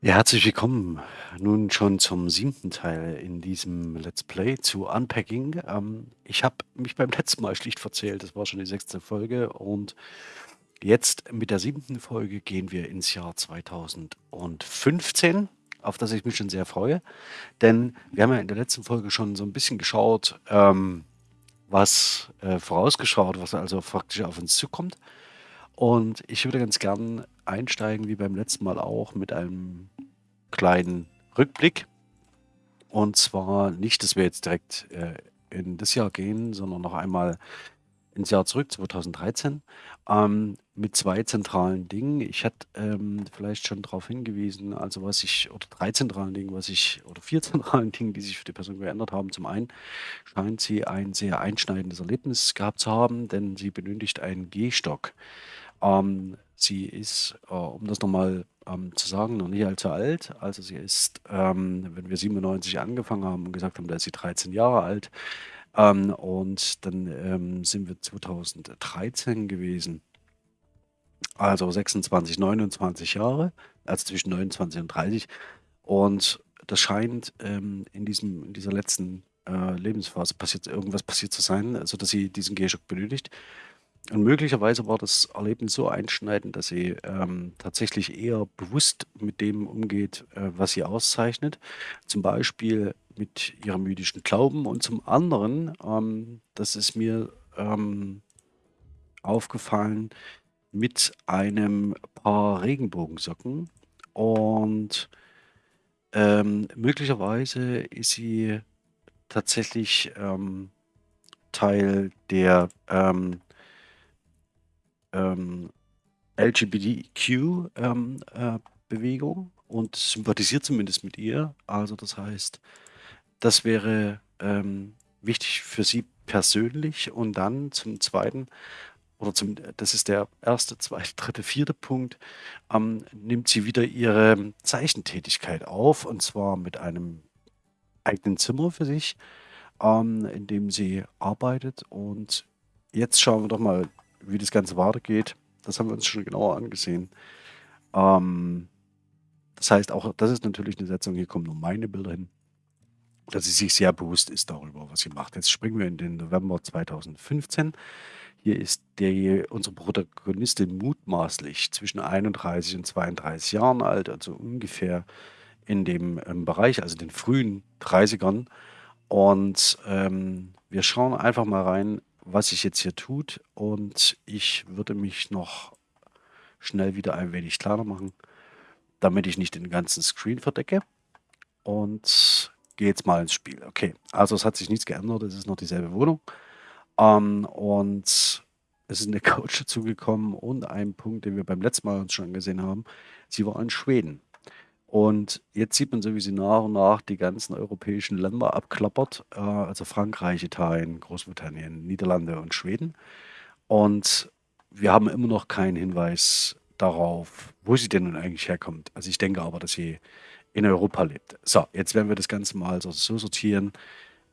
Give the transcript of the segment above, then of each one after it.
Ja, herzlich willkommen nun schon zum siebten Teil in diesem Let's Play zu Unpacking. Ähm, ich habe mich beim letzten Mal schlicht verzählt, das war schon die sechste Folge und jetzt mit der siebten Folge gehen wir ins Jahr 2015, auf das ich mich schon sehr freue, denn wir haben ja in der letzten Folge schon so ein bisschen geschaut, ähm, was äh, vorausgeschaut, was also faktisch auf uns zukommt. Und ich würde ganz gern einsteigen, wie beim letzten Mal auch, mit einem kleinen Rückblick. Und zwar nicht, dass wir jetzt direkt äh, in das Jahr gehen, sondern noch einmal ins Jahr zurück, 2013, ähm, mit zwei zentralen Dingen. Ich hatte ähm, vielleicht schon darauf hingewiesen, also was ich, oder drei zentralen Dingen, was ich, oder vier zentralen Dingen, die sich für die Person geändert haben. Zum einen scheint sie ein sehr einschneidendes Erlebnis gehabt zu haben, denn sie benötigt einen Gehstock. Ähm, sie ist, äh, um das nochmal ähm, zu sagen, noch nicht allzu alt. Also sie ist, ähm, wenn wir 97 angefangen haben und gesagt haben, da ist sie 13 Jahre alt. Ähm, und dann ähm, sind wir 2013 gewesen. Also 26, 29 Jahre, also zwischen 29 und 30. Und das scheint ähm, in, diesem, in dieser letzten äh, Lebensphase passiert, irgendwas passiert zu sein, sodass sie diesen Gehstock benötigt. Und möglicherweise war das Erlebnis so einschneidend, dass sie ähm, tatsächlich eher bewusst mit dem umgeht, äh, was sie auszeichnet. Zum Beispiel mit ihrem jüdischen Glauben und zum anderen, ähm, das ist mir ähm, aufgefallen, mit einem Paar Regenbogensocken. Und ähm, möglicherweise ist sie tatsächlich ähm, Teil der ähm, ähm, LGBTQ ähm, äh, und sympathisiert zumindest mit ihr. Also das heißt, das wäre ähm, wichtig für sie persönlich. Und dann zum Zweiten, oder zum, das ist der erste, zweite, dritte, vierte Punkt, ähm, nimmt sie wieder ihre Zeichentätigkeit auf und zwar mit einem eigenen Zimmer für sich, ähm, in dem sie arbeitet. Und jetzt schauen wir doch mal wie das Ganze weitergeht, das haben wir uns schon genauer angesehen. Ähm, das heißt, auch das ist natürlich eine Setzung, hier kommen nur meine Bilder hin, dass sie sich sehr bewusst ist darüber, was sie macht. Jetzt springen wir in den November 2015. Hier ist der, unsere Protagonistin mutmaßlich zwischen 31 und 32 Jahren alt, also ungefähr in dem ähm, Bereich, also den frühen 30ern. Und ähm, wir schauen einfach mal rein, was sich jetzt hier tut. Und ich würde mich noch schnell wieder ein wenig kleiner machen, damit ich nicht den ganzen Screen verdecke. Und gehe jetzt mal ins Spiel. Okay, also es hat sich nichts geändert, es ist noch dieselbe Wohnung. Ähm, und es ist eine Couch dazugekommen und ein Punkt, den wir beim letzten Mal uns schon gesehen haben. Sie war in Schweden. Und jetzt sieht man so, wie sie nach und nach die ganzen europäischen Länder abklappert, äh, also Frankreich, Italien, Großbritannien, Niederlande und Schweden. Und wir haben immer noch keinen Hinweis darauf, wo sie denn nun eigentlich herkommt. Also ich denke aber, dass sie in Europa lebt. So, jetzt werden wir das Ganze mal so, so sortieren,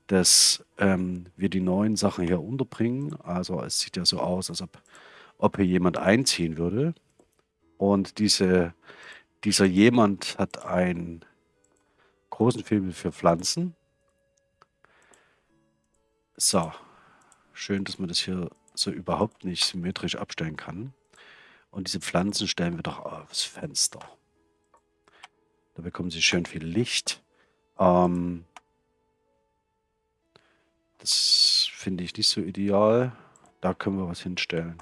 dass ähm, wir die neuen Sachen hier unterbringen. Also es sieht ja so aus, als ob, ob hier jemand einziehen würde. Und diese dieser jemand hat einen großen Film für Pflanzen. So, schön, dass man das hier so überhaupt nicht symmetrisch abstellen kann. Und diese Pflanzen stellen wir doch aufs Fenster. Da bekommen sie schön viel Licht. Ähm, das finde ich nicht so ideal. Da können wir was hinstellen.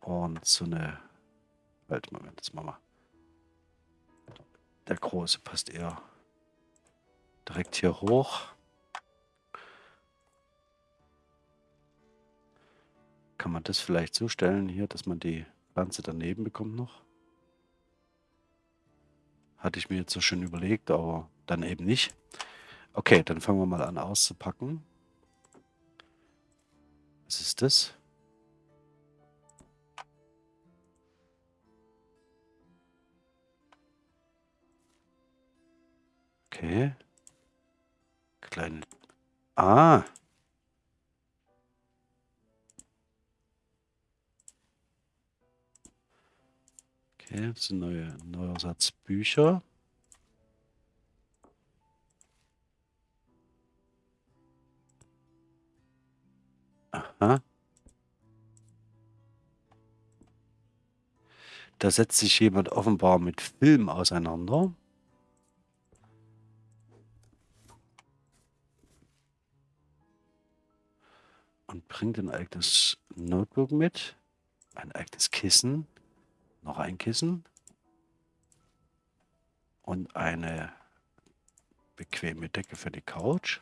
Und so eine... Halt, Moment, das machen wir. Der große passt eher direkt hier hoch. Kann man das vielleicht so stellen hier, dass man die Pflanze daneben bekommt noch? Hatte ich mir jetzt so schön überlegt, aber dann eben nicht. Okay, dann fangen wir mal an auszupacken. Was ist das? Okay. Kleine. Ah. Okay, das sind neue, neuer Satz Bücher. Aha. Da setzt sich jemand offenbar mit Film auseinander. Und bringt ein eigenes Notebook mit, ein eigenes Kissen, noch ein Kissen und eine bequeme Decke für die Couch.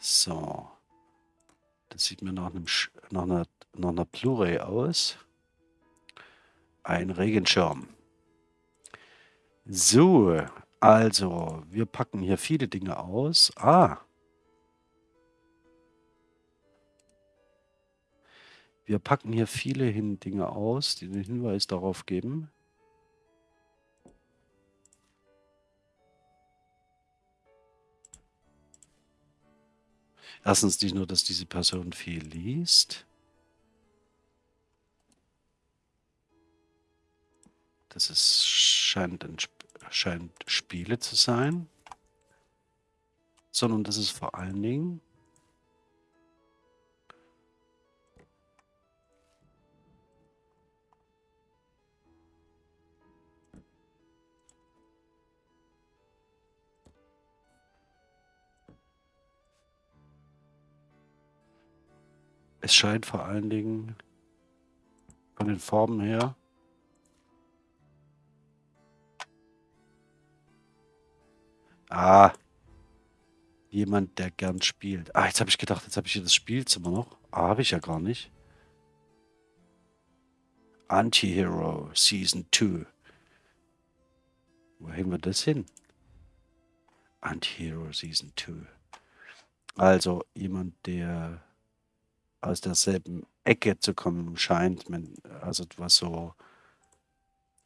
So. Das sieht mir nach, einem, nach einer, nach einer Blu-ray aus. Ein Regenschirm. So, also, wir packen hier viele Dinge aus. Ah. Wir packen hier viele hin Dinge aus, die den Hinweis darauf geben. Erstens nicht nur, dass diese Person viel liest. Das ist, scheint, scheint Spiele zu sein. Sondern das ist vor allen Dingen Es scheint vor allen Dingen von den Farben her Ah. Jemand, der gern spielt. Ah, jetzt habe ich gedacht, jetzt habe ich hier das Spielzimmer noch. Ah, habe ich ja gar nicht. Anti-Hero Season 2. Wo hängen wir das hin? Anti-Hero Season 2. Also jemand, der aus derselben Ecke zu kommen scheint, also was so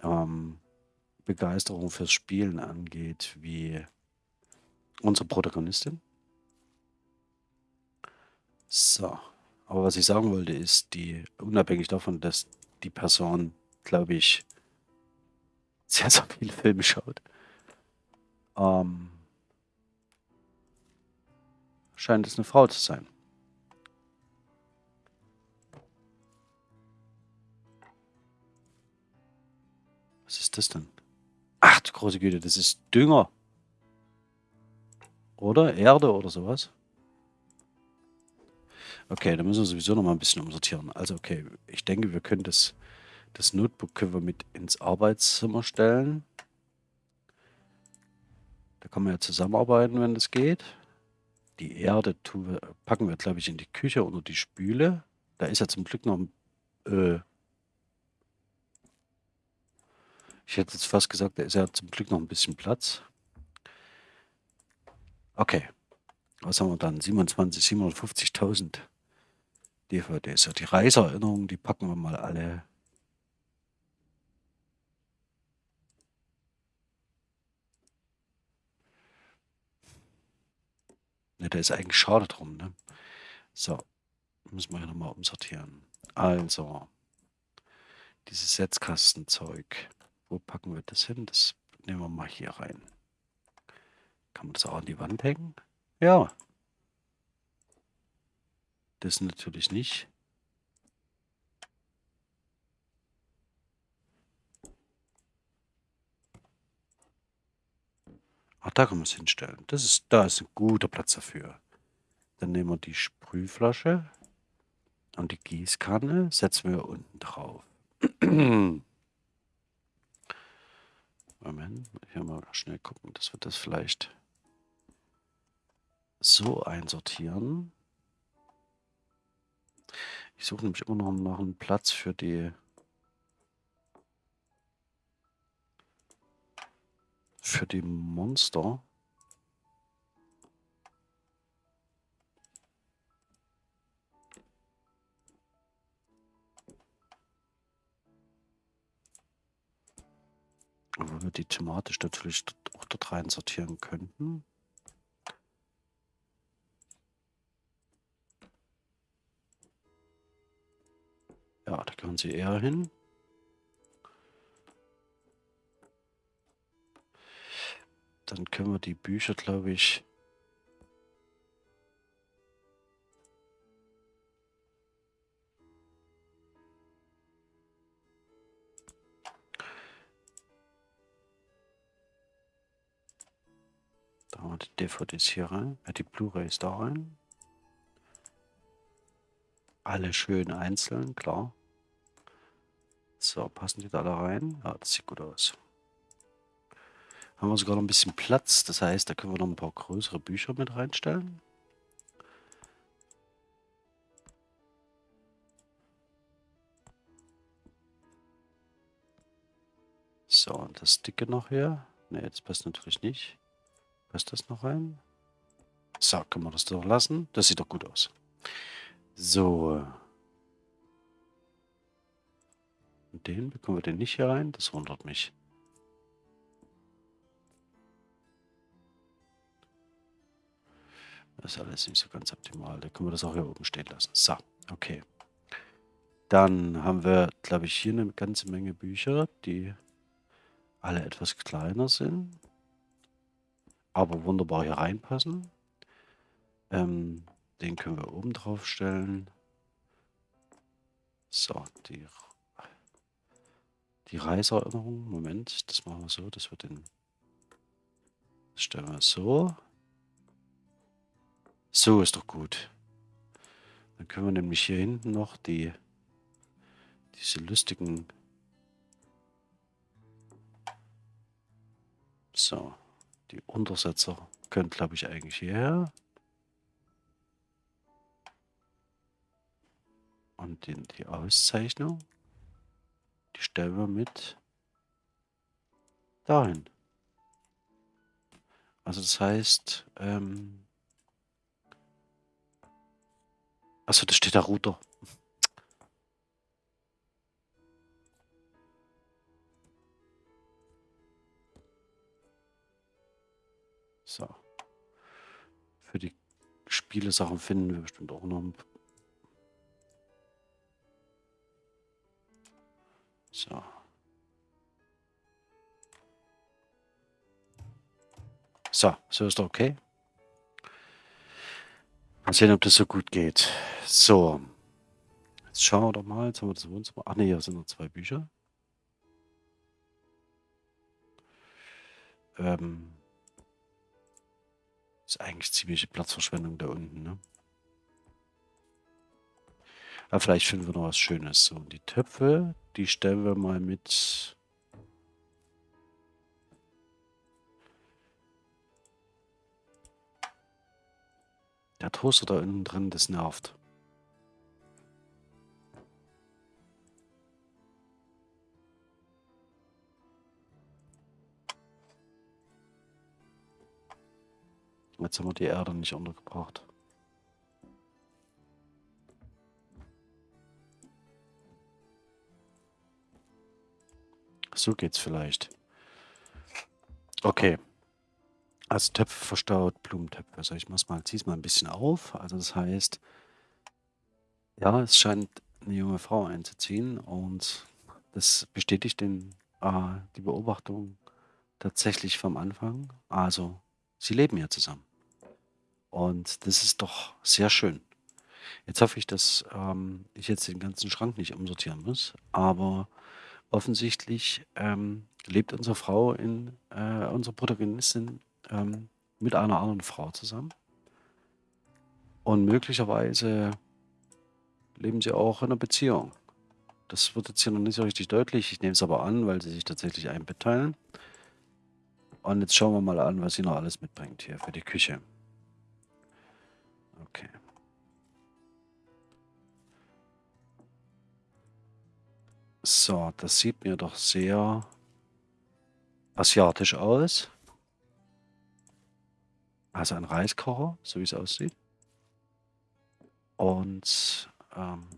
ähm, Begeisterung fürs Spielen angeht, wie unsere Protagonistin. So, aber was ich sagen wollte, ist, die, unabhängig davon, dass die Person, glaube ich, sehr, sehr viele Filme schaut, ähm, scheint es eine Frau zu sein. Was ist das denn? Ach große Güte, das ist Dünger. Oder? Erde oder sowas? Okay, dann müssen wir sowieso noch mal ein bisschen umsortieren. Also okay, ich denke, wir können das, das Notebook können wir mit ins Arbeitszimmer stellen. Da kann man ja zusammenarbeiten, wenn das geht. Die Erde wir, packen wir, glaube ich, in die Küche unter die Spüle. Da ist ja zum Glück noch äh, Ich hätte jetzt fast gesagt, da ist ja zum Glück noch ein bisschen Platz. Okay. Was haben wir dann? 27, 750.000 DVDs. Ja, die Reiseerinnerungen, die packen wir mal alle. Ne, da ist eigentlich schade drum, ne? So. Müssen wir hier nochmal umsortieren. Also. Dieses Setzkastenzeug. Wo packen wir das hin? Das nehmen wir mal hier rein. Kann man das auch an die Wand hängen? Ja. Das natürlich nicht. Ach, da kann man es hinstellen. Das ist, da ist ein guter Platz dafür. Dann nehmen wir die Sprühflasche und die Gießkanne setzen wir unten drauf. Moment, hier mal schnell gucken, dass wir das vielleicht so einsortieren. Ich suche nämlich immer noch nach einem Platz für die für die Monster. Wo wir die thematisch natürlich auch dort rein sortieren könnten. Gehören sie eher hin. Dann können wir die Bücher, glaube ich, Da haben wir die DVDs hier rein, die Blu-rays da rein. Alle schön einzeln, klar. So, passen die da alle rein? Ja, das sieht gut aus. Haben wir sogar noch ein bisschen Platz, das heißt, da können wir noch ein paar größere Bücher mit reinstellen. So, und das dicke noch hier. Ne, das passt natürlich nicht. Passt das noch rein? So, können wir das doch lassen. Das sieht doch gut aus. So. Und den bekommen wir den nicht hier rein. Das wundert mich. Das ist alles nicht so ganz optimal. Da können wir das auch hier oben stehen lassen. So, okay. Dann haben wir, glaube ich, hier eine ganze Menge Bücher, die alle etwas kleiner sind aber wunderbar hier reinpassen. Ähm, den können wir oben drauf stellen. So, die, die Reiseerinnerung. Moment, das machen wir so, dass wir den das stellen wir so. So ist doch gut. Dann können wir nämlich hier hinten noch die diese lustigen so die Untersetzer können, glaube ich, eigentlich hierher. Und die Auszeichnung, die stellen wir mit dahin. Also das heißt, ähm, also da steht der Router. So. Für die Spiele-Sachen finden wir bestimmt auch noch ein So. So, so ist okay. Mal sehen, ob das so gut geht. So. Jetzt schauen wir doch mal. Jetzt haben wir das Wohnzimmer. Ach ne, hier sind noch zwei Bücher. Ähm, ist eigentlich ziemliche Platzverschwendung da unten, ne? Aber vielleicht finden wir noch was Schönes. So, und die Töpfe, die stellen wir mal mit... Der Toaster da unten drin, das nervt. Jetzt haben wir die Erde nicht untergebracht. So geht's vielleicht. Okay. Also Töpfe verstaut, Blumentöpfe. Also ich muss mal, zieh's mal ein bisschen auf. Also das heißt, ja, es scheint eine junge Frau einzuziehen und das bestätigt den, äh, die Beobachtung tatsächlich vom Anfang. Also, sie leben ja zusammen. Und das ist doch sehr schön. Jetzt hoffe ich, dass ähm, ich jetzt den ganzen Schrank nicht umsortieren muss, aber offensichtlich ähm, lebt unsere Frau in, äh, unsere Protagonistin ähm, mit einer anderen Frau zusammen. Und möglicherweise leben sie auch in einer Beziehung. Das wird jetzt hier noch nicht so richtig deutlich. Ich nehme es aber an, weil sie sich tatsächlich ein Bett teilen. Und jetzt schauen wir mal an, was sie noch alles mitbringt hier für die Küche. Okay. So, das sieht mir doch sehr asiatisch aus. Also ein Reiskocher, so wie es aussieht. Und, ähm,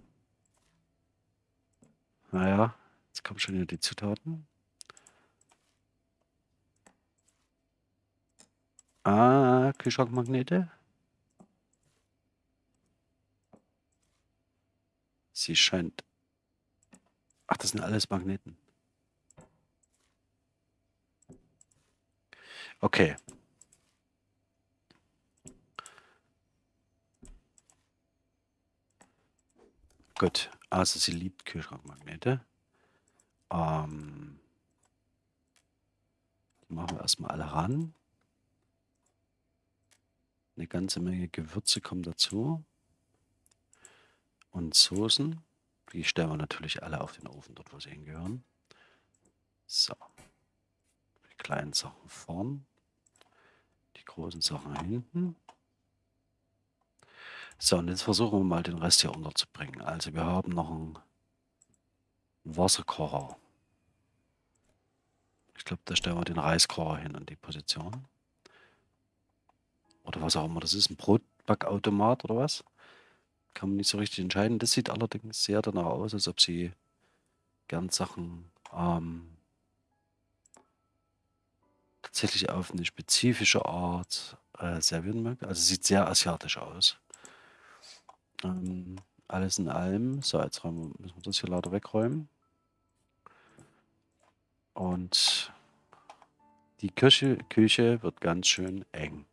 naja, jetzt kommen schon wieder die Zutaten. Ah, Kühlschrankmagnete. Sie scheint Ach, das sind alles Magneten. Okay. Gut, also sie liebt Kühlschrankmagnete. Ähm, die machen wir erstmal alle ran. Eine ganze Menge Gewürze kommen dazu. Und Soßen. Die stellen wir natürlich alle auf den Ofen, dort wo sie hingehören. So. Die kleinen Sachen vorn. Die großen Sachen hinten. So, und jetzt versuchen wir mal den Rest hier unterzubringen. Also wir haben noch einen Wasserkocher. Ich glaube, da stellen wir den Reiskocher hin an die Position. Oder was auch immer das ist, ein Brotbackautomat oder was? Kann man nicht so richtig entscheiden. Das sieht allerdings sehr danach aus, als ob sie gern Sachen ähm, tatsächlich auf eine spezifische Art äh, servieren mögen. Also sieht sehr asiatisch aus. Ähm, alles in allem. So, jetzt räumen, müssen wir das hier lauter wegräumen. Und die Küche, Küche wird ganz schön eng.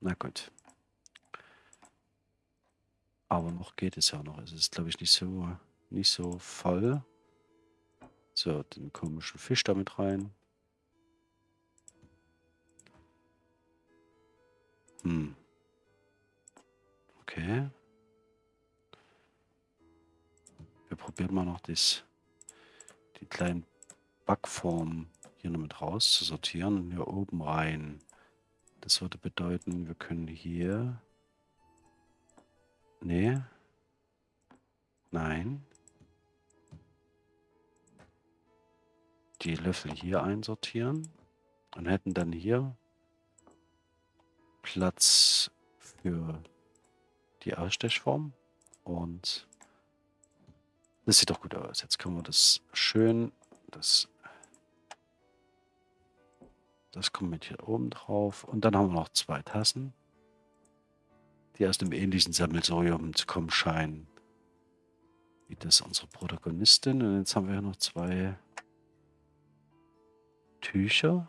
Na gut. Aber noch geht es ja noch. Es ist, glaube ich, nicht so, nicht so voll. So, den komischen Fisch damit rein. Hm. Okay. Wir probieren mal noch das, die kleinen Backformen hier noch mit raus zu sortieren. Hier oben rein. Das würde bedeuten, wir können hier... Nee. Nein. Die Löffel hier einsortieren. Und hätten dann hier Platz für die Ausstechform. Und das sieht doch gut aus. Jetzt können wir das schön, das, das kommt mit hier oben drauf. Und dann haben wir noch zwei Tassen, die aus dem ähnlichen Sammelsurium zu kommen scheinen. Wie das unsere Protagonistin. Und jetzt haben wir hier noch zwei Tücher.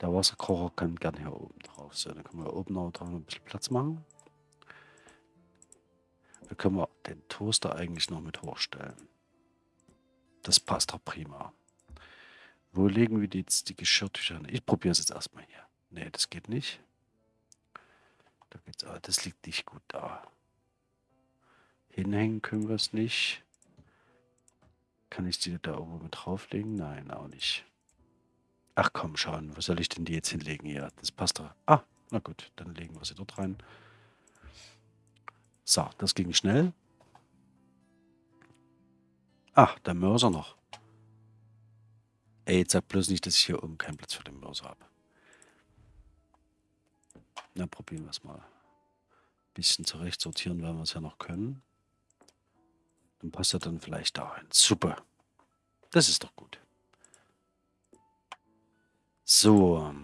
Der Wasserkocher kann gerne hier oben drauf sein. Dann können wir oben noch ein bisschen Platz machen. Da können wir den Toaster eigentlich noch mit hochstellen. Das passt doch prima. Wo legen wir jetzt die Geschirrtücher hin? Ich probiere es jetzt erstmal hier. Ne, das geht nicht. Da geht's, ah, das liegt nicht gut da. Hinhängen können wir es nicht. Kann ich die da oben mit drauflegen? Nein, auch nicht. Ach komm schon, wo soll ich denn die jetzt hinlegen hier? Das passt doch. Ah, na gut, dann legen wir sie dort rein. So, das ging schnell. Ach, der Mörser noch. Ey, jetzt sag bloß nicht, dass ich hier oben keinen Platz für den Mörser habe. Na, probieren wir es mal. Ein bisschen zurecht sortieren, weil wir es ja noch können. Dann passt er dann vielleicht da rein. Super. Das ist doch gut. So.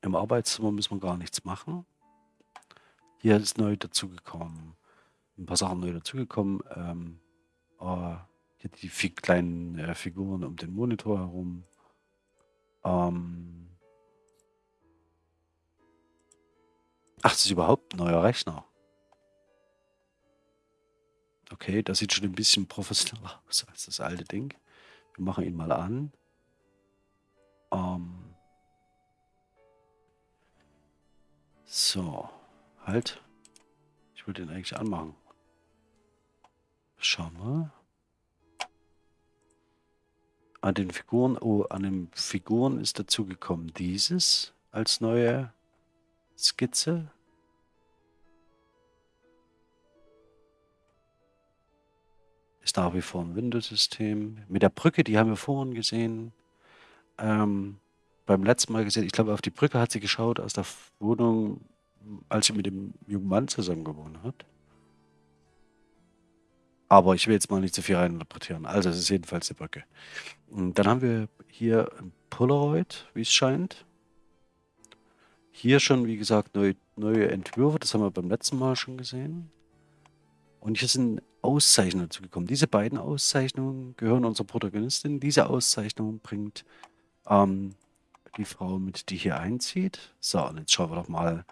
Im Arbeitszimmer müssen wir gar nichts machen. Hier ist neu dazugekommen. Ein paar Sachen neu dazugekommen. Ähm, äh, hier die kleinen äh, Figuren um den Monitor herum. Ähm, ach, das ist überhaupt ein neuer Rechner. Okay, das sieht schon ein bisschen professioneller aus als das alte Ding. Wir machen ihn mal an. Ähm so, halt. Ich würde den eigentlich anmachen. Schauen wir. An den Figuren, oh, an den Figuren ist dazu gekommen dieses als neue Skizze. Ist nach wie vor ein Windows-System. Mit der Brücke, die haben wir vorhin gesehen ähm, beim letzten Mal gesehen. Ich glaube, auf die Brücke hat sie geschaut aus der Wohnung, als sie mit dem jungen Mann zusammen gewohnt hat. Aber ich will jetzt mal nicht zu viel reininterpretieren. Also, es ist jedenfalls die Brücke. Und dann haben wir hier ein Polaroid, wie es scheint. Hier schon, wie gesagt, neue, neue Entwürfe. Das haben wir beim letzten Mal schon gesehen. Und hier sind Auszeichnungen zugekommen. Diese beiden Auszeichnungen gehören unserer Protagonistin. Diese Auszeichnung bringt ähm, die Frau mit, die hier einzieht. So, und jetzt schauen wir doch mal,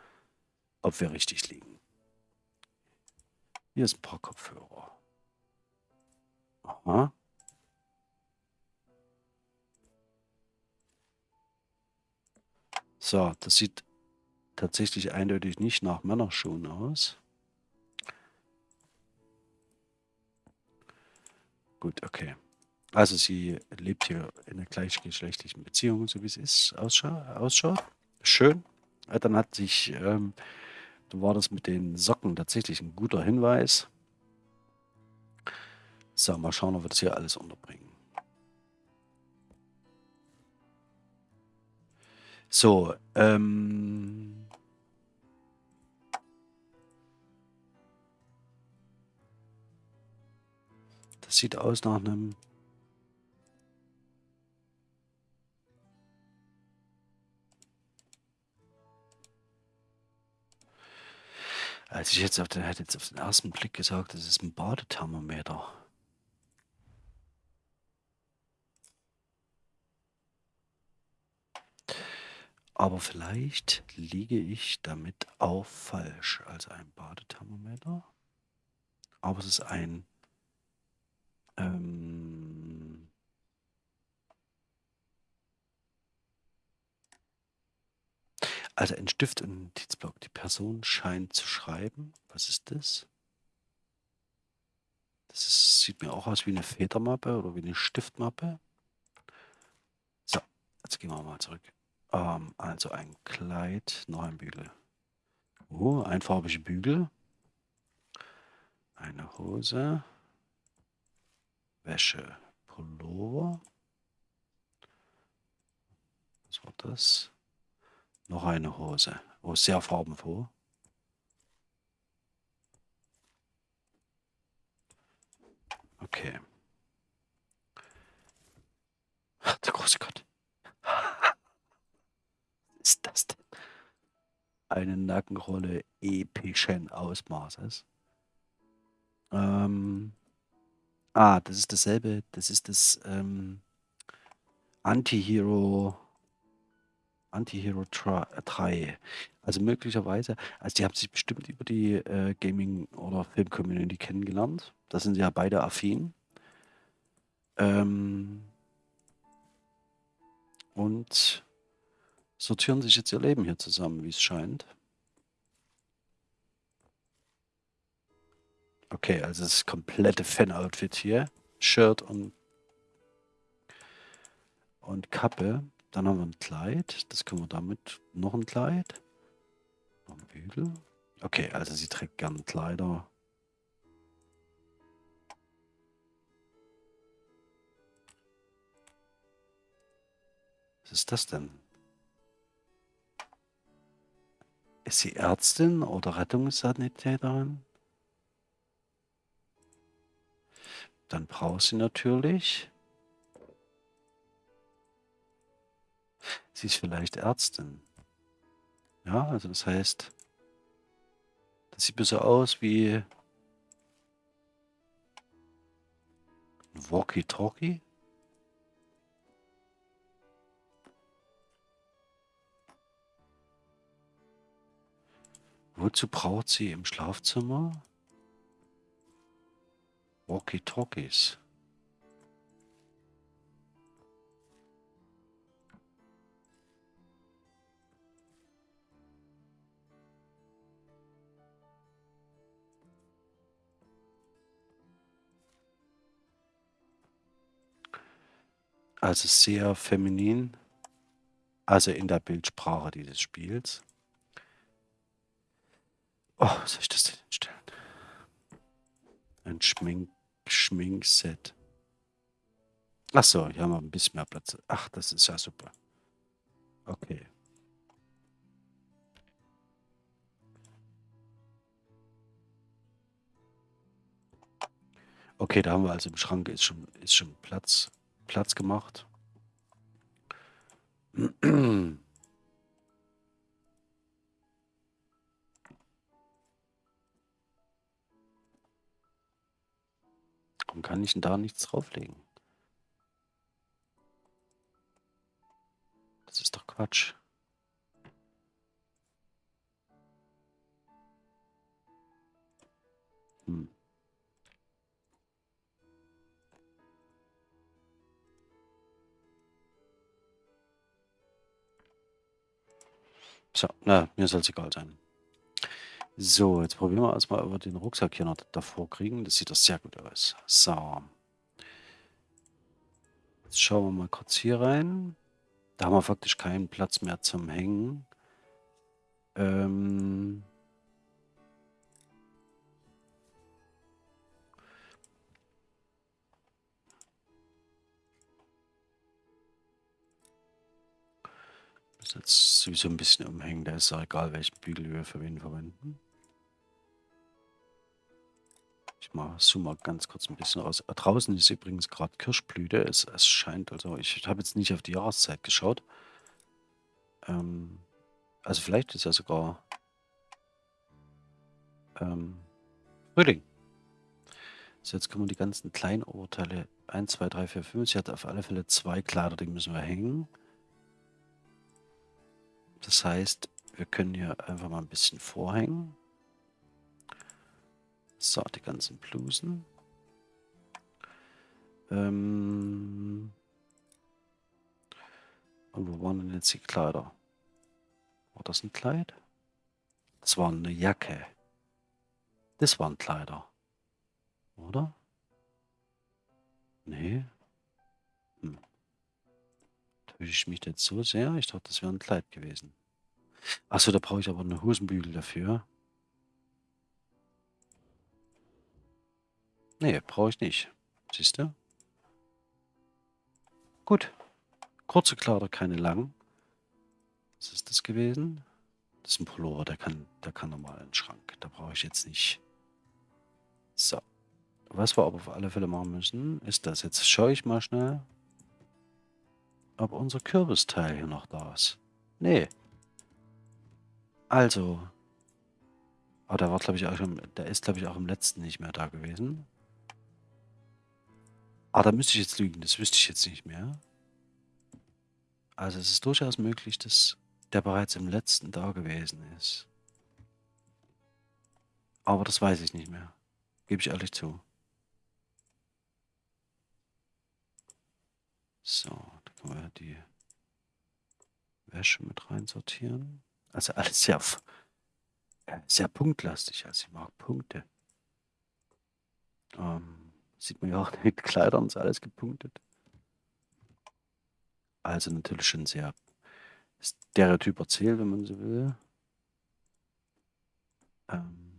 ob wir richtig liegen. Hier ist ein paar Kopfhörer. Aha. So, das sieht tatsächlich eindeutig nicht nach Männerschuhen aus. Gut, okay. Also sie lebt hier in einer gleichgeschlechtlichen Beziehung, so wie es ist, ausschaut. Schön. Dann hat sich, ähm, war das mit den Socken tatsächlich ein guter Hinweis. So, mal schauen, ob wir das hier alles unterbringen. So, ähm... Das sieht aus nach einem... Als ich jetzt auf den, hätte jetzt auf den ersten Blick gesagt, das ist ein Badethermometer. Aber vielleicht liege ich damit auch falsch als ein Badethermometer. Aber es ist ein ähm, also ein Stift und ein Notizblock. Die Person scheint zu schreiben. Was ist das? Das ist, sieht mir auch aus wie eine Federmappe oder wie eine Stiftmappe. So, jetzt gehen wir mal zurück. Ähm, also ein Kleid, noch ein Bügel. Oh, einfarbige Bügel. Eine Hose. Wäsche. Pullover. Was war das? Noch eine Hose. Oh, sehr farbenfroh. Okay. Der große Gott ist das denn? Eine Nackenrolle epischen Ausmaßes. Ähm, ah, das ist dasselbe. Das ist das ähm, Anti-Hero Anti-Hero 3. Also möglicherweise, also die haben sich bestimmt über die äh, Gaming- oder Film-Community kennengelernt. Da sind sie ja beide affin. Ähm, und sortieren sich jetzt ihr Leben hier zusammen, wie es scheint. Okay, also das komplette Fan-Outfit hier. Shirt und, und Kappe. Dann haben wir ein Kleid. Das können wir damit. Noch ein Kleid. Noch ein Bügel. Okay, also sie trägt gern Kleider. Was ist das denn? Ist sie Ärztin oder Rettungssanitäterin? Dann braucht sie natürlich. Sie ist vielleicht Ärztin. Ja, also das heißt, das sieht mir so aus wie Walkie-Talkie. Wozu braucht sie im Schlafzimmer Walkie-Talkies? Also sehr feminin, also in der Bildsprache dieses Spiels. Oh, soll ich das denn hinstellen? Ein Schmink Schminkset. Ach so, hier haben wir ein bisschen mehr Platz. Ach, das ist ja super. Okay. Okay, da haben wir also im Schrank ist schon, ist schon Platz, Platz gemacht. Warum kann ich denn da nichts drauflegen? Das ist doch Quatsch. Hm. So, na, mir soll es egal sein. So, jetzt probieren wir erstmal, ob wir den Rucksack hier noch davor kriegen. Das sieht doch sehr gut aus. So. Jetzt schauen wir mal kurz hier rein. Da haben wir faktisch keinen Platz mehr zum Hängen. Ähm... Das jetzt sowieso ein bisschen umhängen. Da ist ja egal, welchen Bügel wir für wen verwenden. Ich mal zoom mal ganz kurz ein bisschen raus. Äh, draußen ist übrigens gerade Kirschblüte. Es, es scheint, also ich habe jetzt nicht auf die Jahreszeit geschaut. Ähm, also vielleicht ist ja sogar ähm, Frühling. So, jetzt wir die ganzen kleinen Oberteile 1, 2, 3, 4, 5. Sie hat auf alle Fälle zwei Kleider, die müssen wir hängen. Das heißt, wir können hier einfach mal ein bisschen vorhängen. So, die ganzen Blusen. Ähm Und wo waren denn jetzt die Kleider? War das ein Kleid? Das war eine Jacke. Das waren Kleider. Oder? Nee. Hm. Täusche ich mich jetzt so sehr? Ich dachte, das wäre ein Kleid gewesen. Achso, da brauche ich aber eine Hosenbügel dafür. Nee, brauche ich nicht. Siehst du? Gut. Kurze Kleider, keine langen. Was ist das gewesen? Das ist ein Pullover, der kann, der kann normal in den Schrank. Da brauche ich jetzt nicht. So. Was wir aber auf alle Fälle machen müssen, ist das. Jetzt schaue ich mal schnell, ob unser Kürbisteil hier noch da ist. Nee. Also. Aber der war, glaube ich, auch im, der ist, glaube ich, auch im letzten nicht mehr da gewesen. Ah, da müsste ich jetzt lügen. Das wüsste ich jetzt nicht mehr. Also es ist durchaus möglich, dass der bereits im letzten da gewesen ist. Aber das weiß ich nicht mehr. Gebe ich ehrlich zu. So, da können wir die Wäsche mit reinsortieren. Also alles sehr, sehr punktlastig. Also ich mag Punkte. Ähm, Sieht man ja auch den Kleidern, ist alles gepunktet. Also natürlich schon sehr stereotyp erzählt, wenn man so will. Ähm,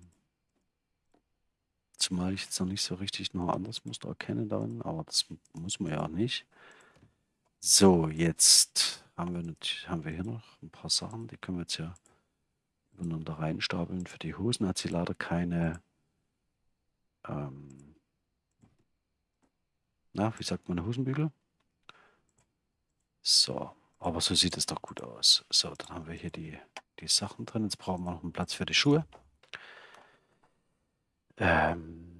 zumal ich jetzt noch nicht so richtig noch ein anderes Muster erkenne darin, aber das muss man ja auch nicht. So, jetzt haben wir, nicht, haben wir hier noch ein paar Sachen, die können wir jetzt ja übereinander reinstapeln. Für die Hosen hat sie leider keine ähm, na, wie sagt man, Hosenbügel? So, aber so sieht es doch gut aus. So, dann haben wir hier die, die Sachen drin. Jetzt brauchen wir noch einen Platz für die Schuhe. Ähm,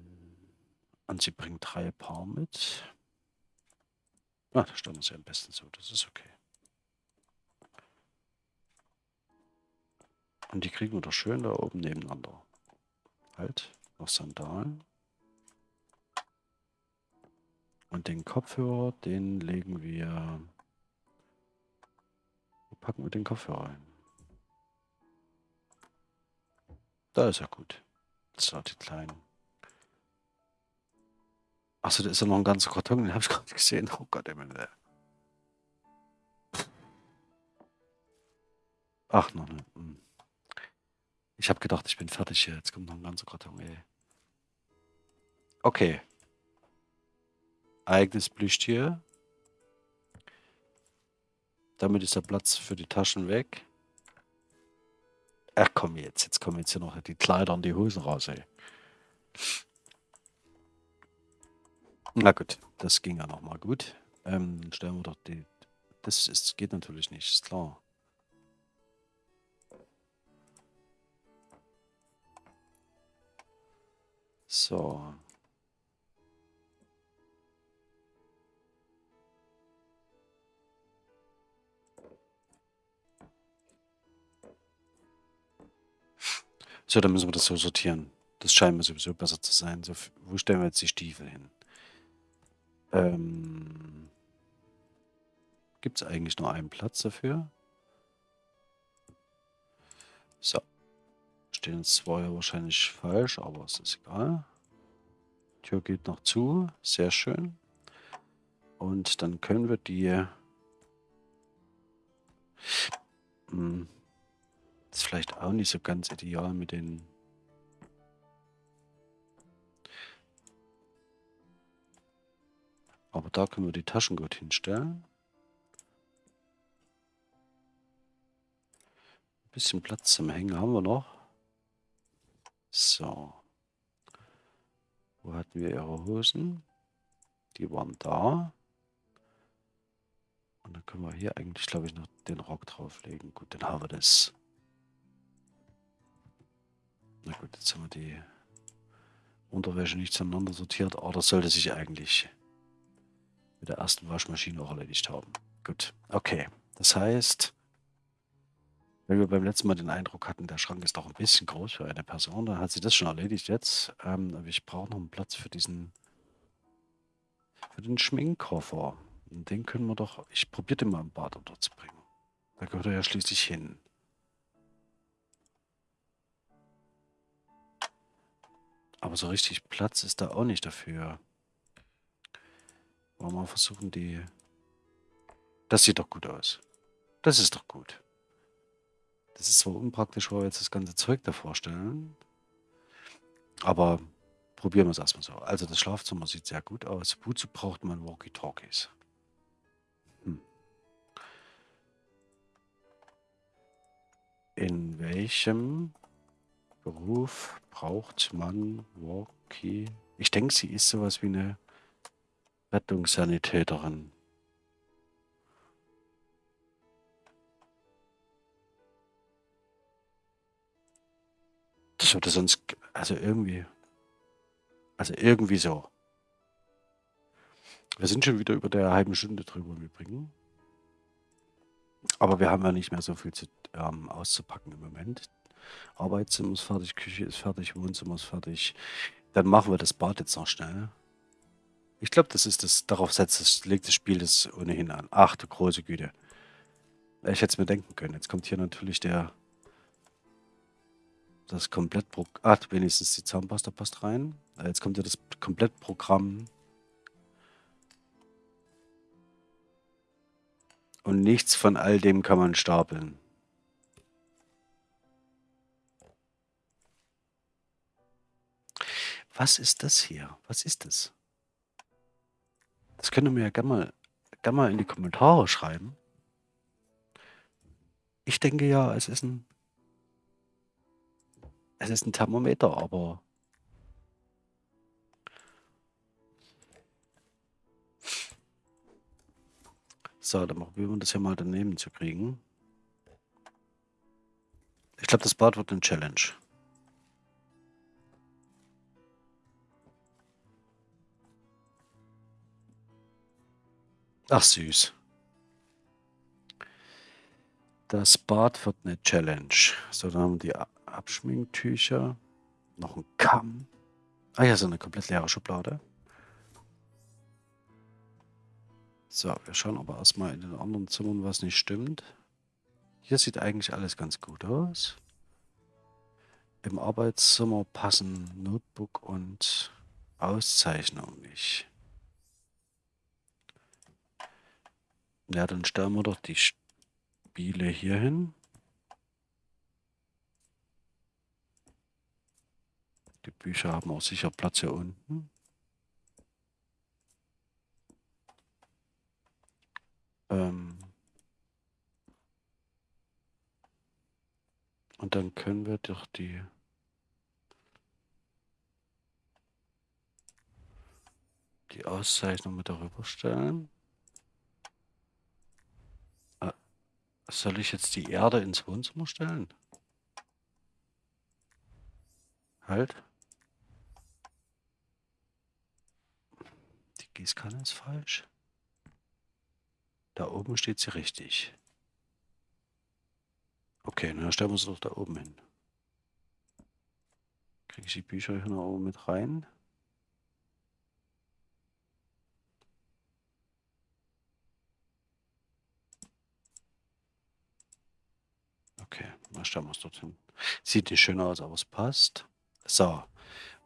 und sie bringt drei Paar mit. Ah, da stellen wir sie am besten so, das ist okay. Und die kriegen wir doch schön da oben nebeneinander. Halt, noch Sandalen. Und den Kopfhörer, den legen wir... Wo packen wir den Kopfhörer ein? Da ist er gut. So, die kleinen. Achso, da ist ja noch ein ganzer Karton, den habe ich gerade gesehen. Oh Gott, ey, meine. Ach, noch ne. Ich habe gedacht, ich bin fertig hier. Jetzt kommt noch ein ganzer Karton, ey. Okay eigenes Plüschtier. Damit ist der Platz für die Taschen weg. Ach komm jetzt, jetzt kommen jetzt hier noch die Kleider und die Hosen raus, ey. Na gut, das ging ja nochmal gut. Ähm, stellen wir doch die... Das ist, geht natürlich nicht, ist klar. So. So, dann müssen wir das so sortieren. Das scheint mir sowieso besser zu sein. So, wo stellen wir jetzt die Stiefel hin? Ähm, Gibt es eigentlich nur einen Platz dafür? So. Stehen zwei wahrscheinlich falsch, aber es ist egal. Tür geht noch zu. Sehr schön. Und dann können wir die... Hm, das ist vielleicht auch nicht so ganz ideal mit den... Aber da können wir die Taschen gut hinstellen. Ein bisschen Platz zum Hängen haben wir noch. So. Wo hatten wir ihre Hosen? Die waren da. Und dann können wir hier eigentlich, glaube ich, noch den Rock drauflegen. Gut, dann haben wir das. Na gut, jetzt haben wir die Unterwäsche nicht zueinander sortiert, aber das sollte sich eigentlich mit der ersten Waschmaschine auch erledigt haben. Gut, okay. Das heißt, wenn wir beim letzten Mal den Eindruck hatten, der Schrank ist doch ein bisschen groß für eine Person, dann hat sie das schon erledigt jetzt. Ähm, aber ich brauche noch einen Platz für diesen, für den Schminkkoffer. Und den können wir doch, ich probiere den mal im Bad unterzubringen. Da gehört er ja schließlich hin. Aber so richtig Platz ist da auch nicht dafür. Wollen wir mal versuchen, die... Das sieht doch gut aus. Das ist doch gut. Das ist zwar unpraktisch, weil wir jetzt das ganze Zeug davor stellen. Aber probieren wir es erstmal so. Also das Schlafzimmer sieht sehr gut aus. Wozu braucht man Walkie-Talkies? Hm. In welchem Beruf braucht man Walkie? Ich denke, sie ist sowas wie eine Rettungssanitäterin. Das würde sonst, also irgendwie, also irgendwie so. Wir sind schon wieder über der halben Stunde drüber im Übrigen. Aber wir haben ja nicht mehr so viel zu, ähm, auszupacken im Moment. Arbeitszimmer ist fertig, Küche ist fertig, Wohnzimmer ist fertig. Dann machen wir das Bad jetzt noch schnell. Ich glaube, das ist das, darauf setzt das, legt das Spiel das ohnehin an. Ach du große Güte. Ich hätte es mir denken können. Jetzt kommt hier natürlich der das Komplettprogramm. Ah, wenigstens die Zahnpasta passt rein. Jetzt kommt ja das Komplettprogramm. Und nichts von all dem kann man stapeln. Was ist das hier? Was ist das? Das könnt ihr mir ja gerne mal, gerne mal in die Kommentare schreiben. Ich denke ja, es ist ein es ist ein Thermometer, aber So, dann probieren wir das hier mal daneben zu kriegen. Ich glaube, das Bad wird eine Challenge. Ach süß. Das Bad wird eine Challenge. So, dann haben wir die Abschminktücher. Noch ein Kamm. Ah ja, so eine komplett leere Schublade. So, wir schauen aber erstmal in den anderen Zimmern, was nicht stimmt. Hier sieht eigentlich alles ganz gut aus. Im Arbeitszimmer passen Notebook und Auszeichnung nicht. Ja, dann stellen wir doch die Spiele hier hin. Die Bücher haben auch sicher Platz hier unten. Ähm Und dann können wir doch die die Auszeichnung mit darüber stellen. Soll ich jetzt die Erde ins Wohnzimmer stellen? Halt. Gießkanne ist falsch. Da oben steht sie richtig. Okay, dann stellen wir sie doch da oben hin. Kriege ich die Bücher hier noch oben mit rein? Okay, mal stellen wir es dorthin. Sieht nicht schön aus, aber es passt. So,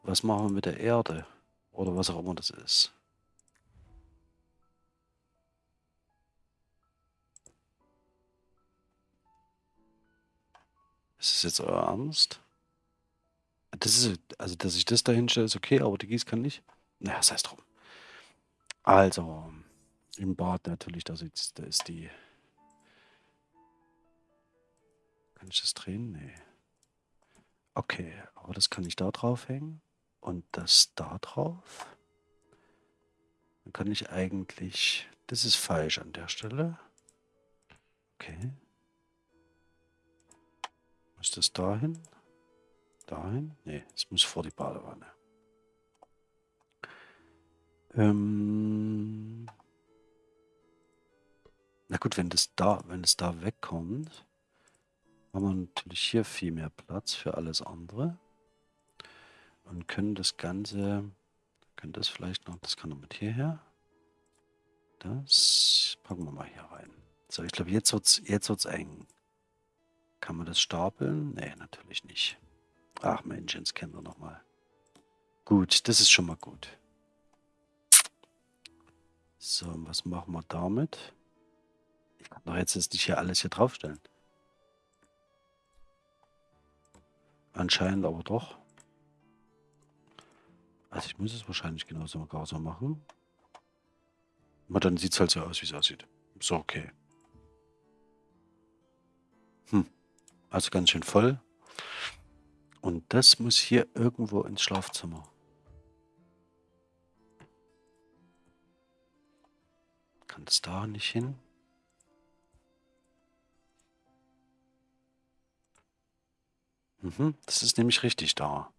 was machen wir mit der Erde? Oder was auch immer das ist. Ist das jetzt euer Ernst? Das ist, also, dass ich das da hinstelle, ist okay, aber die Gießkanne nicht? Na ja, sei es drum. Also, im Bad natürlich, da ist die... Kann ich das drehen? Nee. Okay, aber das kann ich da drauf hängen und das da drauf. Dann kann ich eigentlich... Das ist falsch an der Stelle. Okay. Muss das dahin? Dahin? Nee, es muss vor die Badewanne. Ähm Na gut, wenn das da, wenn es da wegkommt, haben wir natürlich hier viel mehr Platz für alles andere. Und können das Ganze, können das vielleicht noch, das kann noch mit hierher. Das packen wir mal hier rein. So, ich glaube, jetzt wird es jetzt wird's eng. Kann man das stapeln? Nee, natürlich nicht. Ach Mensch, jetzt kennen wir nochmal. Gut, das ist schon mal gut. So, was machen wir damit? Ich kann doch jetzt nicht hier alles hier draufstellen. Anscheinend aber doch. Also ich muss es wahrscheinlich genauso so machen. Aber dann sieht es halt so aus, wie es aussieht. So, okay. Hm. Also ganz schön voll. Und das muss hier irgendwo ins Schlafzimmer. Kann das da nicht hin? Mhm, das ist nämlich richtig da.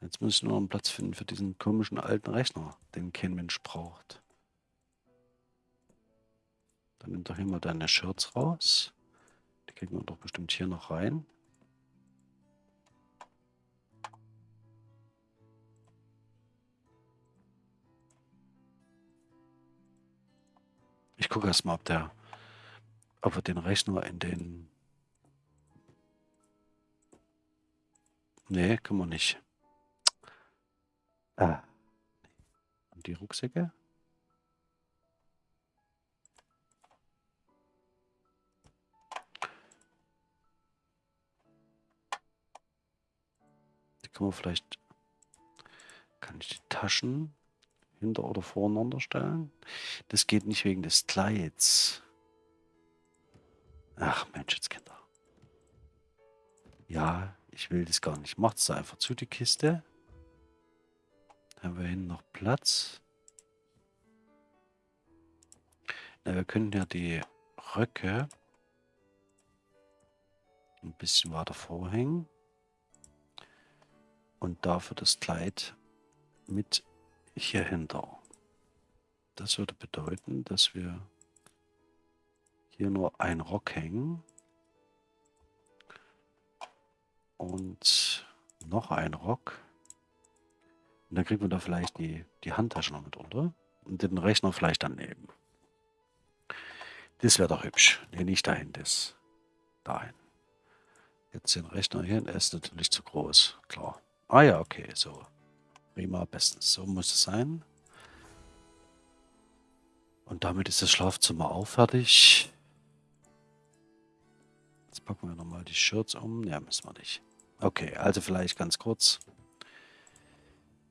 Jetzt muss ich nur einen Platz finden für diesen komischen alten Rechner, den kein Mensch braucht. Dann nimm doch hier mal deine Shirts raus. Die kriegen wir doch bestimmt hier noch rein. Ich gucke erstmal, ob der, ob wir den Rechner in den. Nee, können wir nicht. Ah. Und die Rucksäcke? Die können wir vielleicht. Kann ich die Taschen hinter- oder voreinander stellen? Das geht nicht wegen des Kleids. Ach Mensch, jetzt Kinder. Ja, ich will das gar nicht. Macht es einfach zu, die Kiste. Haben wir hinten noch Platz? Na, wir können ja die Röcke ein bisschen weiter vorhängen. Und dafür das Kleid mit hier hinter. Das würde bedeuten, dass wir hier nur ein Rock hängen und noch ein Rock. Und dann kriegen wir da vielleicht die, die Handtasche noch mit unter und den Rechner vielleicht daneben. Das wäre doch hübsch. Nee, nicht dahin, das. Dahin. Jetzt den Rechner hier, er ist natürlich zu groß, klar. Ah ja, okay, so. Prima, bestens. So muss es sein. Und damit ist das Schlafzimmer auch fertig. Jetzt packen wir nochmal die Shirts um. Ja, müssen wir nicht. Okay, also vielleicht ganz kurz.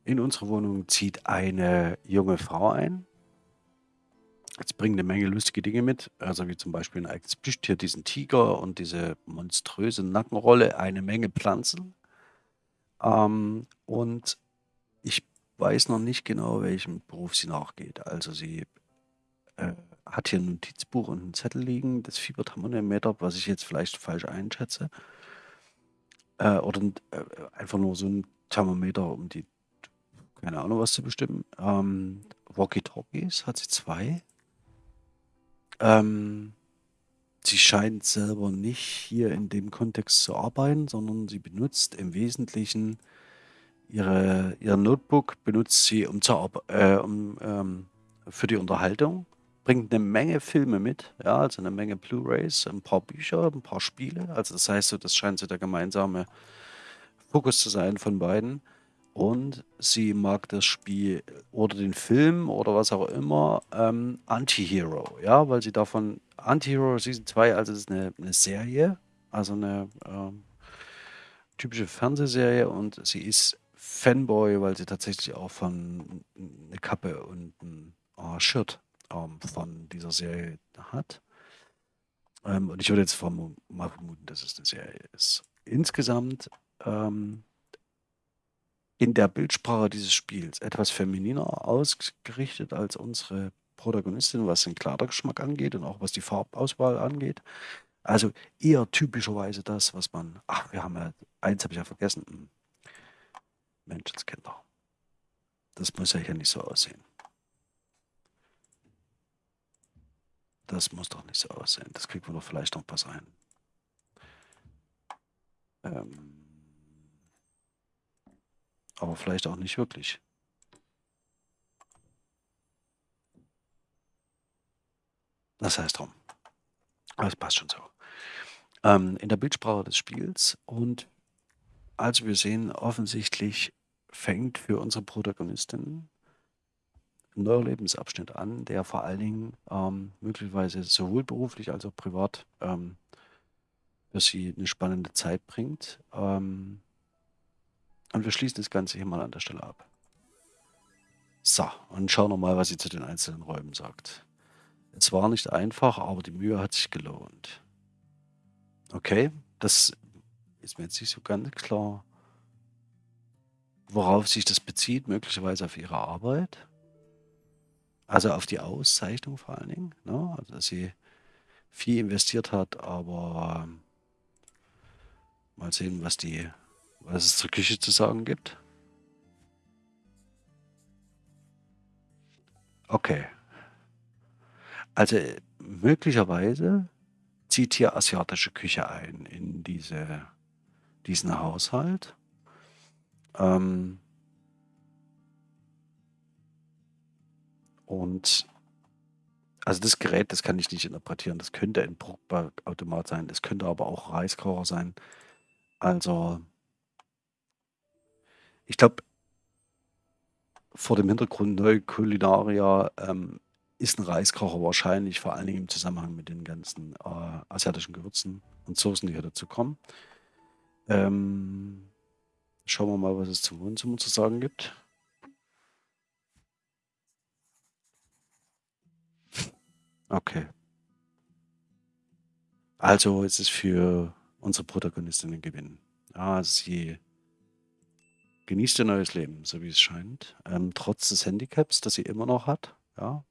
In unsere Wohnung zieht eine junge Frau ein. Jetzt bringt eine Menge lustige Dinge mit, also wie zum Beispiel ein eigenes Plüschtier, diesen Tiger und diese monströse Nackenrolle, eine Menge Pflanzen. Ähm, und ich weiß noch nicht genau, welchem Beruf sie nachgeht. Also sie äh, hat hier ein Notizbuch und einen Zettel liegen, das Fieberthermometer, was ich jetzt vielleicht falsch einschätze. Äh, oder äh, einfach nur so ein Thermometer, um die, keine Ahnung, was zu bestimmen. Ähm, Walkie-Talkies hat sie zwei. Ähm, sie scheint selber nicht hier in dem Kontext zu arbeiten, sondern sie benutzt im Wesentlichen ihre ihr Notebook benutzt sie, um Arb äh, um, ähm, für die Unterhaltung, bringt 'ne Menge Filme mit, ja, also 'ne Menge Blu-rays, 'n paar Bücher, 'n paar Spiele. Also, das heißt so, das scheint so der gemeinsame Fokus zu sein von beiden. Und sie mag das Spiel oder den Film oder was auch immer, ähm, Anti-Hero, ja, weil sie davon Anti-Hero Season 2, also, das ist 'ne 'ne Serie, also 'ne, ähm, typische Fernsehserie und sie ist Fanboy, weil sie tatsächlich auch von 'n 'ne Kappe und 'n, äh, Shirt, ähm, von dieser Serie hat. Ähm, und ich würde jetzt vermu mal vermuten, dass es 'ne Serie ist. Insgesamt, ähm in der Bildsprache dieses Spiels etwas femininer ausgerichtet als unsere Protagonistin, was den Kleidergeschmack angeht und auch was die Farbauswahl angeht. Also, eher typischerweise das, was man ach, wir haben ja eins habe ich ja vergessen, hm. Menschenskinder. Das muss ja hier nicht so aussehen. Das muss doch nicht so aussehen. Das kriegen wir doch vielleicht noch was rein. Ähm aber vielleicht auch nicht wirklich. Das heißt drum. Aber es passt schon so. Ähm, in der Bildsprache des Spiels und also wir sehen offensichtlich fängt für unsere Protagonistin neuer Lebensabschnitt an, der vor allen Dingen, ähm, möglicherweise sowohl beruflich als auch privat, ähm, für sie 'ne spannende Zeit bringt. Ähm und wir schließen das Ganze hier mal an der Stelle ab. So, und schauen wir mal, was sie zu den einzelnen Räumen sagt. Es war nicht einfach, aber die Mühe hat sich gelohnt. Okay, das ist mir jetzt nicht so ganz klar, worauf sich das bezieht, möglicherweise auf ihre Arbeit. Also, auf die Auszeichnung vor allen Dingen, ne? Also, dass sie viel investiert hat, aber mal sehen, was die was es zur Küche zu sagen gibt. Okay. Also, möglicherweise zieht hier asiatische Küche ein in diese diesen Haushalt. Ähm und also, das Gerät, das kann ich nicht interpretieren. Das könnte ein Brotbackautomat sein, das könnte aber auch Reiskocher sein. Also ich glaube vor dem Hintergrund Neue Kulinaria, ähm, ist 'n Reiskocher wahrscheinlich vor allen Dingen im Zusammenhang mit den ganzen, äh, asiatischen Gewürzen und Soßen, die hier dazu kommen. Ähm, schauen wir mal, was es zum Wohnzimmer zu sagen gibt. Okay. Also, ist es für unsere Protagonistin 'n Gewinn. Ja, sie genießt ihr neues Leben, so wie es scheint, ähm, trotz des Handicaps, das sie immer noch hat, ja.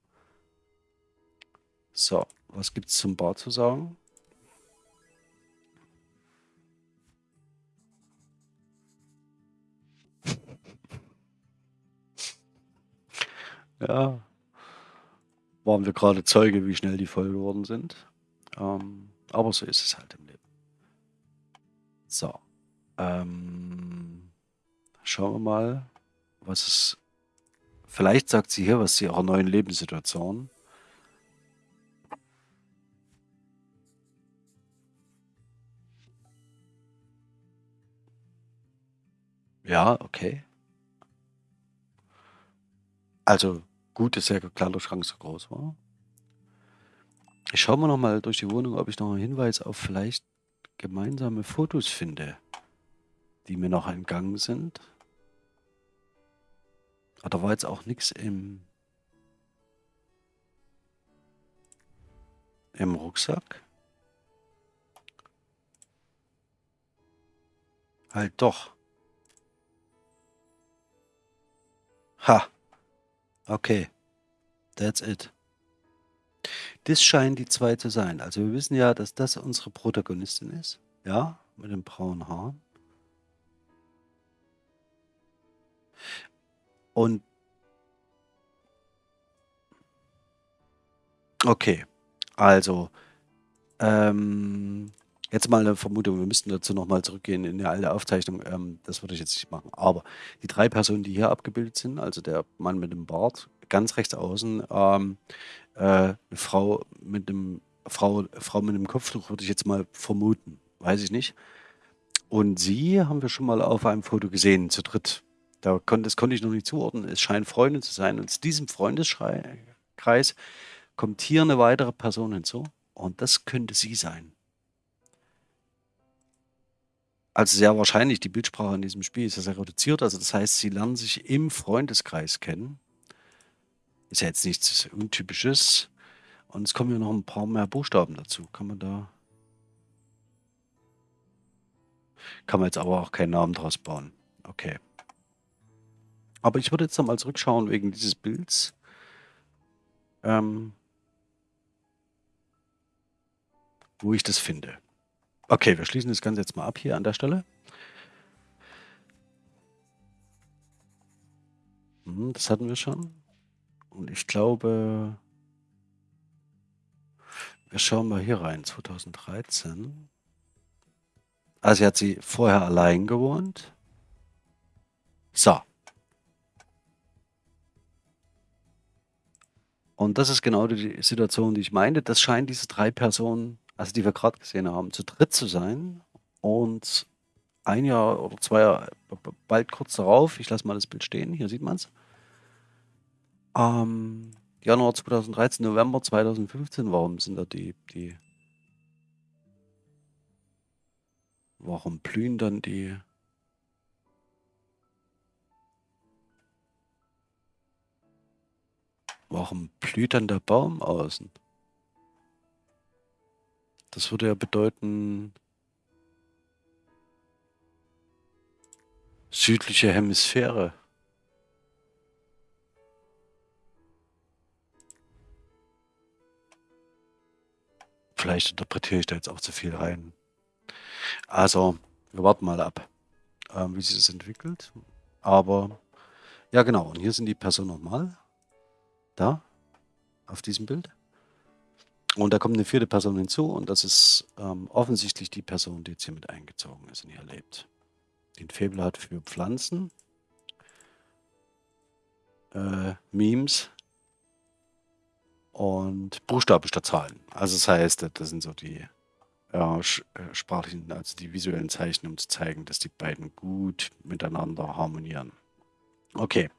So, was gibt's zum Bad zu sagen? Ja. Waren wir grade Zeuge, wie schnell die voll geworden sind. Ähm, aber so ist es halt im Leben. So, ähm Schauen wir mal, was es vielleicht sagt sie hier was zu ihrer neuen Lebenssituation. Ja, okay. Also, gut, dass der Kleiderschrank so groß war. Ich schaue mal noch mal durch die Wohnung, ob ich noch 'n Hinweis auf vielleicht gemeinsame Fotos finde, die mir noch entgangen sind. Ah, da war jetzt auch nix im im Rucksack? Halt doch. Ha. Okay. That's it. Das scheinen die 2 zu sein. Also, wir wissen ja, dass das unsere Protagonistin ist, ja, mit den braunen Haaren. Und Okay, also, ähm, Jetzt mal 'ne Vermutung, wir müssten dazu noch mal zurückgehen in 'ne alte Aufzeichnung. Ähm, das würde ich jetzt nicht machen. Aber die 3 Personen, die hier abgebildet sind, also der Mann mit dem Bart ganz rechts außen, ähm, äh, 'ne Frau mit 'nem Frau Frau mit 'nem Kopftuch, würde ich jetzt mal vermuten, weiß ich nicht. Und sie haben wir schon mal auf einem Foto gesehen, zu dritt. Da kon das konnte ich noch nicht zuordnen. Es scheinen Freunde zu sein und zu diesem Freundesschrei Kreis kommt hier 'ne weitere Person hinzu und das könnte sie sein. Also, sehr wahrscheinlich, die Bildsprache in diesem Spiel ist ja sehr reduziert. Also, das heißt, sie lernen sich im Freundeskreis kennen. Ist ja jetzt nichts Untypisches. Und es kommen ja noch 'n paar mehr Buchstaben dazu. Kann man da kann man jetzt aber auch keinen Namen draus bauen. Okay. Aber ich würde jetzt noch mal zurückschauen wegen dieses Bilds. Ähm wo ich das finde. Okay, wir schließen das Ganze jetzt mal ab hier an der Stelle. Mhm, das hatten wir schon. Und ich glaube wir schauen mal hier rein, 2013. Also, hier hat sie vorher allein gewohnt. So. Und das ist genau die Situation, die ich meinte. Das scheinen diese 3 Personen, also die wir grad gesehen haben, zu dritt zu sein. Und 1 Jahr oder 2 Jahre bald kurz darauf ich lasse mal das Bild stehen, hier sieht man's. Ähm, Januar 2013, November 2015, warum sind da die die warum blühen dann die warum blüht dann der Baum außen? Das würde ja bedeuten südliche Hemisphäre. Vielleicht interpretiere ich da jetzt auch zu viel rein. Also, wir warten mal ab, ähm, wie sich das entwickelt. Aber ja genau, und hier sind die Personen noch mal. Da, auf diesem Bild. Und da kommt 'ne 4. Person hinzu und das ist, ähm, offensichtlich die Person, die jetzt hier mit eingezogen ist und hier lebt. Die 'n Faible hat für Pflanzen. Äh, Memes und Buchstaben statt Zahlen. Also, das heißt, das sind so die, sch äh, sprachlichen also die visuellen Zeichen, um zu zeigen, dass die beiden gut miteinander harmonieren. Okay.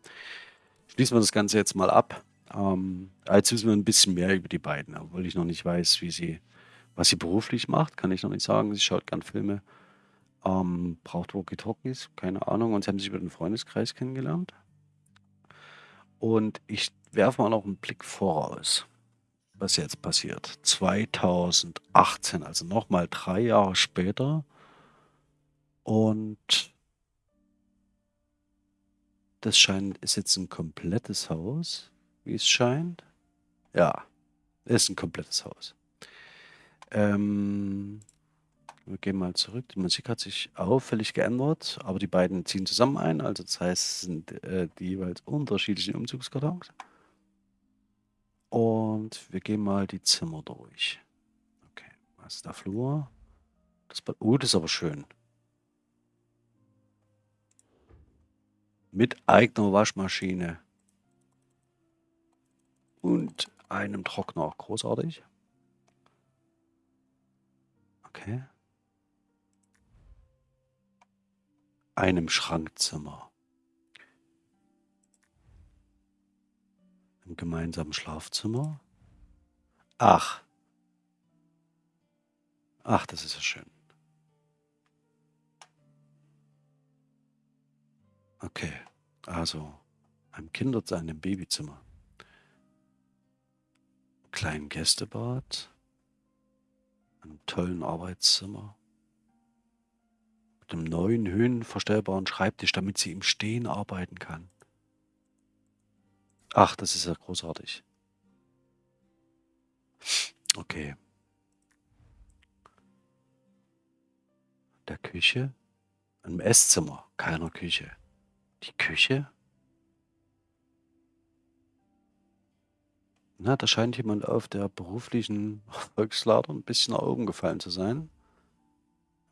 Schließen wir das Ganze jetzt mal ab. Ähm, jetzt wissen wir 'n bisschen mehr über die beiden, obwohl ich noch nicht weiß, wie sie was sie beruflich macht, kann ich noch nicht sagen. Sie schaut gern Filme, ähm, braucht Walkie-Talkies, keine Ahnung. Und sie haben sich über den Freundeskreis kennengelernt. Und ich werfe mal noch 'n Blick voraus, was jetzt passiert. 2018, also noch mal 3 Jahre später. Und das scheint ist jetzt 'n komplettes Haus, wie es scheint. Ja, ist 'n komplettes Haus. Ähm, wir gehen mal zurück. Die Musik hat sich auffällig geändert, aber die beiden ziehen zusammen ein. Also, das heißt, es sind, äh, die jeweils unterschiedlichen Umzugskartons. Und wir gehen mal die Zimmer durch. Okay, was ist der Flur? Das Bad oh, das ist aber schön. Mit eigener Waschmaschine. Und einem Trockner, großartig. Okay. Einem Schrankzimmer. Im gemeinsamen Schlafzimmer. Ach. Ach, das ist ja schön. Okay, also einem Kinder einem Babyzimmer. Kleinen Gästebad. Einem tollen Arbeitszimmer. Mit 'nem neuen höhenverstellbaren Schreibtisch, damit sie im Stehen arbeiten kann. Ach, das ist ja großartig. Okay. Der Küche, im Esszimmer, keiner Küche. Die Küche? Na, da scheint jemand auf der beruflichen Erfolgsleiter 'n bisschen nach oben gefallen zu sein.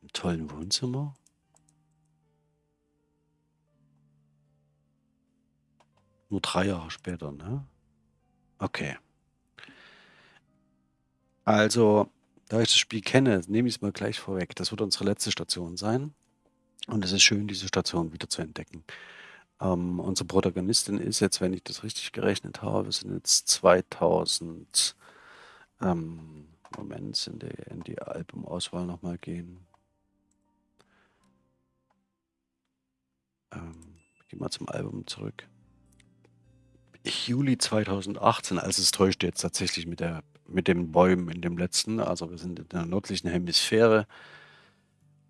'N tollen Wohnzimmer. Nur 3 Jahre später, ne? Okay. Also, da ich das Spiel kenne, nehme ich's mal gleich vorweg. Das wird unsere letzte Station sein und es ist schön, diese Station wieder zu entdecken. Ähm, unsere Protagonistin ist jetzt, wenn ich das richtig gerechnet habe, sind jetzt 2000 ähm, Moment, in die in die Albumauswahl noch mal gehen. Ähm, gehe mal zum Album zurück. Juli 2018, also es täuscht jetzt tatsächlich mit der mit den Bäumen in dem letzten. Also, wir sind in der nördlichen Hemisphäre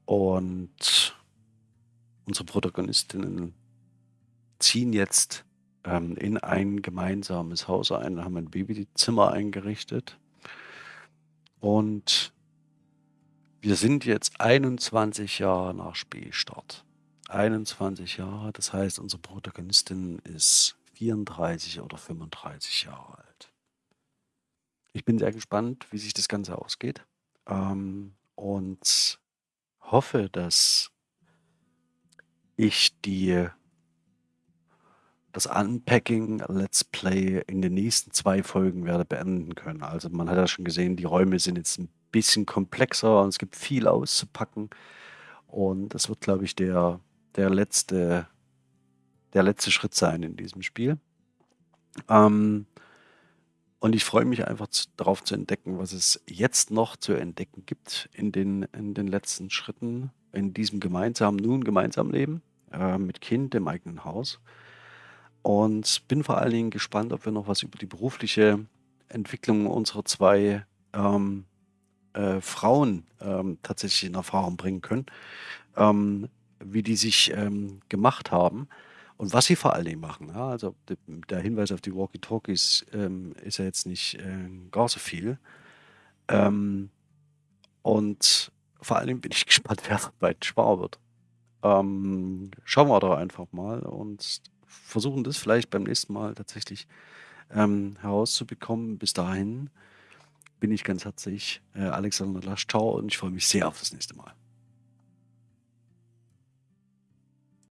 und unsere Protagonistinnen ziehen jetzt, ähm, in ein gemeinsames Haus ein, haben ein Babyzimmer eingerichtet. Und wir sind jetzt 21 Jahre nach Spielstart. 21 Jahre, das heißt, unsere Protagonistin ist 34 oder 35 Jahre alt. Ich bin sehr gespannt, wie sich das Ganze ausgeht, ähm, und hoffe, dass ich die das Unpacking Let's Play in den nächsten 2 Folgen werde beenden können. Also, man hat ja schon gesehen, die Räume sind jetzt 'n bisschen komplexer und es gibt viel auszupacken. Und das wird, glaube ich, der der letzte der letzte Schritt sein in diesem Spiel. Ähm, und ich freue mich einfach z darauf zu entdecken, was es jetzt noch zu entdecken gibt in den in den letzten Schritten in diesem gemeinsamen nun gemeinsamen Leben, äh, mit Kind im eigenen Haus. Und bin vor allen Dingen gespannt, ob wir noch was über die berufliche Entwicklung unserer 2, ähm, äh, Frauen, ähm, tatsächlich in Erfahrung bringen können, ähm, wie die sich, ähm, gemacht haben und was sie vor allen Dingen machen, ja? Also, der Hinweis auf die Walkie-Talkies, ähm, ist ja jetzt nicht, äh, gar so viel. Ähm, und vor allen Dingen bin ich gespannt, wer beiden schwanger wird. Schauen wir doch einfach mal und versuchen das vielleicht beim nächsten Mal tatsächlich, ähm, herauszubekommen. Bis dahin bin ich ganz herzlich, äh, Alexander Lasch. Tschau und ich freue mich sehr auf das nächste Mal.